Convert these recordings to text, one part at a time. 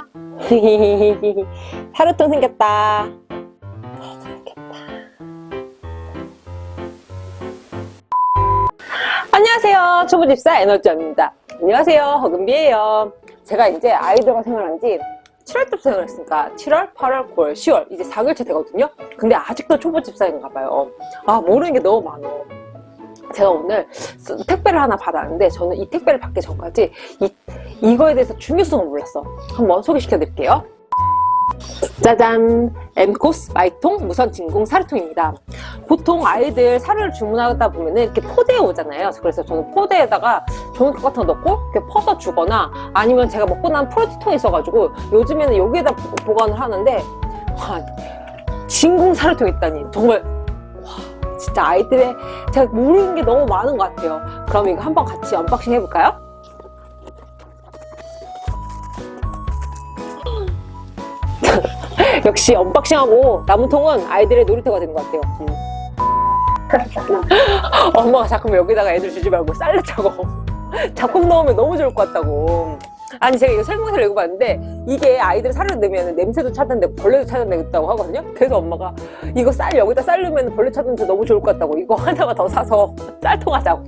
하루통 생겼다. 안녕하세요. 초보집사 에너지입니다. 안녕하세요. 허금비예요. 제가 이제 아이들과 생활한 지 7월부터 생활했으니까 7월, 8월, 9월, 10월 이제 4개월째 되거든요. 근데 아직도 초보집사인가 봐요. 아 모르는 게 너무 많어 제가 오늘 택배를 하나 받았는데 저는 이 택배를 받기 전까지 이, 이거에 대해서 중요성을 몰랐어 한번 소개시켜 드릴게요 짜잔! 엠코스 마이통 무선 진공 사료통입니다. 보통 아이들 사료를 주문하다 보면 이렇게 포대에 오잖아요. 그래서 저는 포대에다가 종이컵 같은 거 넣고 이렇게 퍼서 주거나 아니면 제가 먹고 난 프로티통이 있어가지고 요즘에는 여기에다 보관을 하는데 와, 진공 사료통 있다니 정말 와, 진짜 아이들의 제가 모르는 게 너무 많은 것 같아요. 그럼 이거 한번 같이 unboxing 해볼까요? 역시 unboxing하고 남은 통은 아이들의 놀이터가 된 것 같아요. 음. 엄마가 자꾸 여기다가 애들 주지 말고 쌀 넣자고 잡곡 넣으면 너무 좋을 것 같다고. 아니 제가 이거 설명서를 읽어봤는데 이게 아이들 쌀을 넣으면 냄새도 차단되고 벌레도 차단되겠다고 하거든요. 그래서 엄마가 이거 쌀 여기다 쌀 넣으면 벌레 차단도 너무 좋을 것 같다고 이거 하나만 더 사서 쌀통 하자고.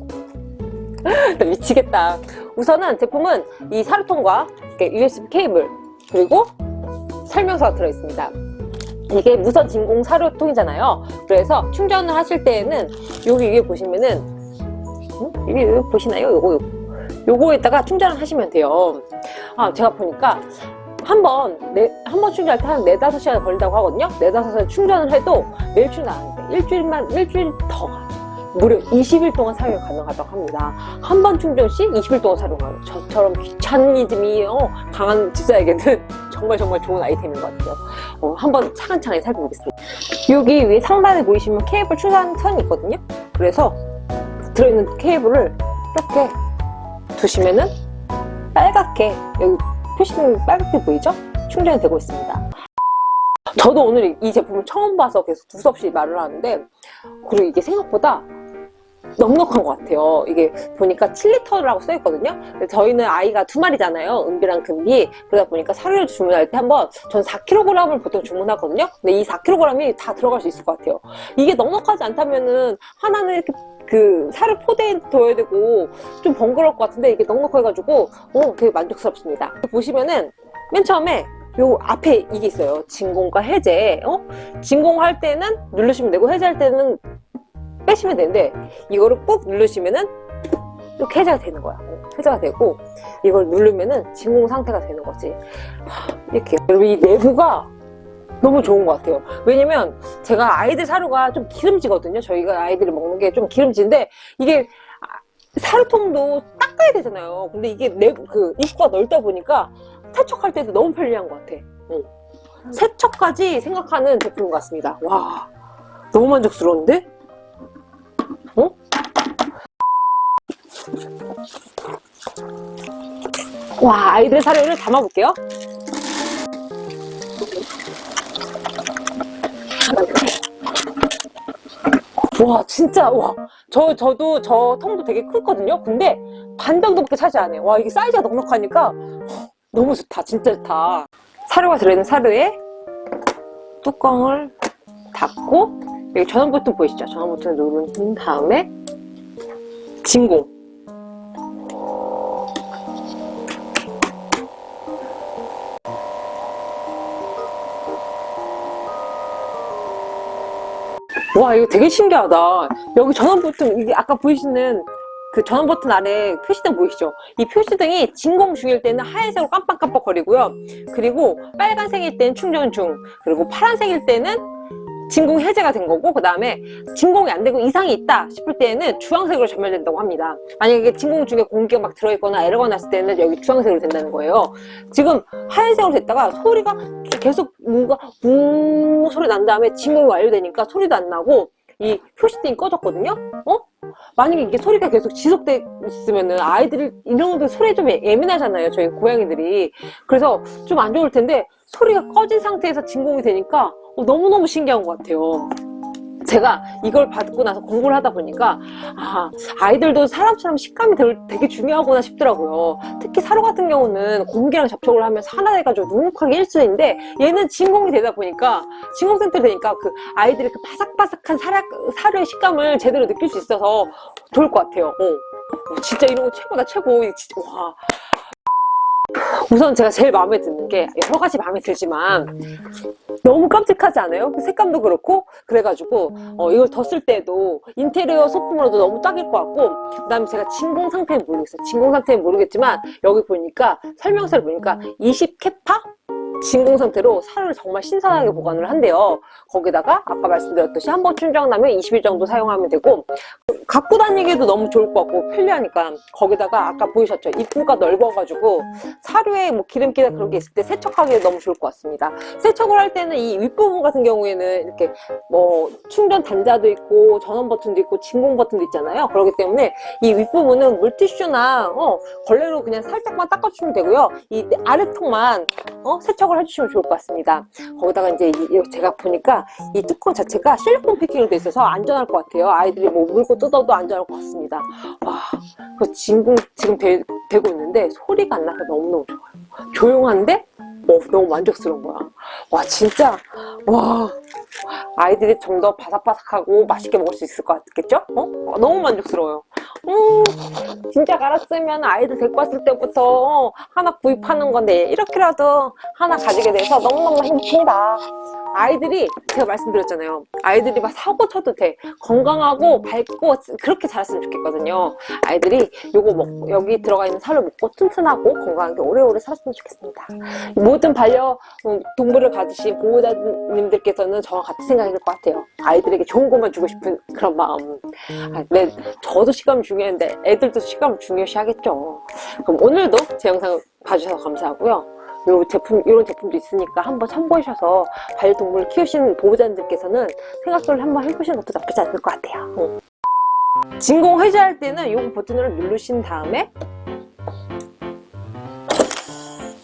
미치겠다. 우선은 제품은 이 사료통과 USB 케이블 그리고 설명서가 들어있습니다 이게 무선 진공 사료통이잖아요 그래서 충전을 하실 때에는 여기 위에 보시면은 음? 여기 보시나요? 요거 요거에다가 충전을 하시면 돼요 아 제가 보니까 한번 한번 충전할 때 한 4, 5시간 걸린다고 하거든요 4, 5시간 충전을 해도 매일 충전 안 돼. 일주일만 일주일 더 가. 무려 20일 동안 사용이 가능하다고 합니다. 한 번 충전 시 20일 동안 사용하는 저처럼 귀차니즘이 어, 강한 집사에게는 정말 정말 좋은 아이템인 것 같아요. 어, 한번 차근차근 살펴보겠습니다. 여기 위에 상단에 보이시면 케이블 충전 선이 있거든요. 그래서 들어있는 케이블을 이렇게 두시면은 빨갛게 여기 표시등 빨갛게 보이죠? 충전이 되고 있습니다. 저도 오늘 이 제품을 처음 봐서 계속 두서없이 말을 하는데 그리고 이게 생각보다 넉넉한 것 같아요. 이게 보니까 7리터라고 써있거든요. 저희는 아이가 두 마리잖아요. 은비랑 금비. 그러다 보니까 사료를 주문할 때 한번 전 4kg을 보통 주문하거든요. 근데 이 4kg이 다 들어갈 수 있을 것 같아요. 이게 넉넉하지 않다면은 하나는 이렇게 그 사료 포대에 둬야 되고 좀 번거로울 것 같은데 이게 넉넉해가지고 어 되게 만족스럽습니다. 보시면은 맨 처음에 요 앞에 이게 있어요. 진공과 해제. 어? 진공할 때는 누르시면 되고 해제할 때는 빼시면 되는데 이거를 꾹 누르시면은 이렇게 해제가 되는 거야. 해제가 되고 이걸 누르면은 진공 상태가 되는 거지. 이렇게 이 내부가 너무 좋은 것 같아요. 왜냐면 제가 아이들 사료가 좀 기름지거든요. 저희가 아이들이 먹는 게 좀 기름진데 이게 사료통도 닦아야 되잖아요. 근데 이게 내, 그 입구가 넓다 보니까 세척할 때도 너무 편리한 것 같아. 응. 세척까지 생각하는 제품 같습니다. 와 너무 만족스러운데? 와 아이들 사료를 담아볼게요. 와 진짜 와 저 저도 저 통도 되게 크거든요? 근데 반 정도밖에 차지 안 해요. 와 이게 사이즈가 넉넉하니까 너무 좋다 진짜 좋다. 사료가 들어있는 사료에 뚜껑을 닫고 여기 전원 버튼 보이시죠? 전원 버튼을 누른 다음에 진공 와 이거 되게 신기하다 여기 전원 버튼 이게 아까 보이시는 그 전원 버튼 아래 표시등 보이시죠? 이 표시등이 진공 중일 때는 하얀색으로 깜빡깜빡 거리고요. 그리고 빨간색일 때는 충전 중, 그리고 파란색일 때는 진공 해제가 된 거고 그 다음에 진공이 안 되고 이상이 있다 싶을 때는 주황색으로 전멸된다고 합니다. 만약에 진공 중에 공기가 막 들어있거나 에러가 났을 때는 여기 주황색으로 된다는 거예요. 지금 하얀색으로 됐다가 소리가 계속 뭔가 우 소리 난 다음에 진공이 완료되니까 소리도 안 나고 이 표시등이 꺼졌거든요 어? 만약에 이게 소리가 계속 지속돼 있으면은 아이들이 이런 것들 소리에 좀 예민하잖아요 저희 고양이들이 그래서 좀 안 좋을 텐데 소리가 꺼진 상태에서 진공이 되니까 어, 너무너무 신기한 것 같아요 제가 이걸 받고 나서 공부를 하다 보니까 아, 아이들도 사람처럼 식감이 되게, 중요하구나 싶더라고요. 특히 사료 같은 경우는 공기랑 접촉을 하면 산화돼가지고 눅눅하게 일수인데 얘는 진공이 되다 보니까 진공 상태로 되니까 그 아이들이 그 바삭바삭한 사료, 사료의 식감을 제대로 느낄 수 있어서 좋을 것 같아요. 어. 어, 진짜 이런 거 최고다 최고. 와. 우선 제가 제일 마음에 드는 게 여러 가지 마음에 들지만 너무 깜찍하지 않아요? 그 색감도 그렇고 그래가지고 어, 이걸 뒀을 때도 인테리어 소품으로도 너무 딱일 것 같고 그 다음에 제가 진공 상태는 모르겠어요 진공 상태는 모르겠지만 여기 보니까 설명서를 보니까 20 캐파? 진공 상태로 살을 정말 신선하게 보관을 한대요. 거기다가 아까 말씀드렸듯이 한 번 충전하면 20일 정도 사용하면 되고 갖고 다니기도 너무 좋을 것 같고 편리하니까 거기다가 아까 보이셨죠? 입구가 넓어가지고 사료에 뭐 기름기나 그런 게 있을 때 세척하기 너무 좋을 것 같습니다. 세척을 할 때는 이 윗부분 같은 경우에는 이렇게 뭐 충전 단자도 있고 전원 버튼도 있고 진공 버튼도 있잖아요. 그렇기 때문에 이 윗부분은 물티슈나 어, 걸레로 그냥 살짝만 닦아주시면 되고요. 이 아래통만 어, 세척을 해주시면 좋을 것 같습니다. 거기다가 이제 이- 제가 보니까 이 뚜껑 자체가 실리콘 패킹으로 돼 있어서 안전할 것 같아요. 아이들이 뭐 물고 뜯어도 안전할 것 같습니다. 와, 그 진공 지금 되, 되고 있는데 소리가 안 나서 너무너무 좋아요. 조용한데? 어, 너무 만족스러운 거야. 와 진짜 와 아이들이 좀 더 바삭바삭하고 맛있게 먹을 수 있을 것 같겠죠? 어? 어, 너무 만족스러워요 음, 진짜 알았으면 아이들 데리고 왔을 때부터 어, 하나 구입하는 건데 이렇게라도 하나 가지게 돼서 너무너무 행복합니다 아이들이 제가 말씀드렸잖아요. 아이들이 막 사고 쳐도 돼. 건강하고 밝고 그렇게 자랐으면 좋겠거든요. 아이들이 요거 먹고 여기 들어가 있는 살을 먹고 튼튼하고 건강하게 오래오래 살았으면 좋겠습니다. 모든 반려 음, 동물을 가지신 보호자님들께서는 저와 같은 생각일 것 같아요. 아이들에게 좋은 것만 주고 싶은 그런 마음. 아, 네, 저도 식감이 중요한데 애들도 식감을 중요시 하겠죠. 그럼 오늘도 제 영상 봐주셔서 감사하고요 요 제품, 이런 제품도 있으니까 한번 참고하셔서 반려동물을 키우시는 보호자님들께서는 생각을 한번 해보시는 것도 나쁘지 않을 것 같아요. 응. 진공 해제할 때는 이 버튼을 누르신 다음에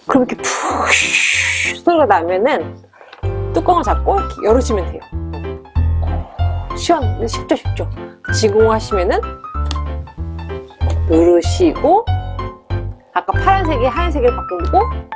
그럼 이렇게 푹 소리가 나면은 뚜껑을 잡고 열어주면 돼요. 시원, 쉽죠, 쉽죠. 진공하시면은 누르시고 아까 파란색이 하얀색으로 바뀌고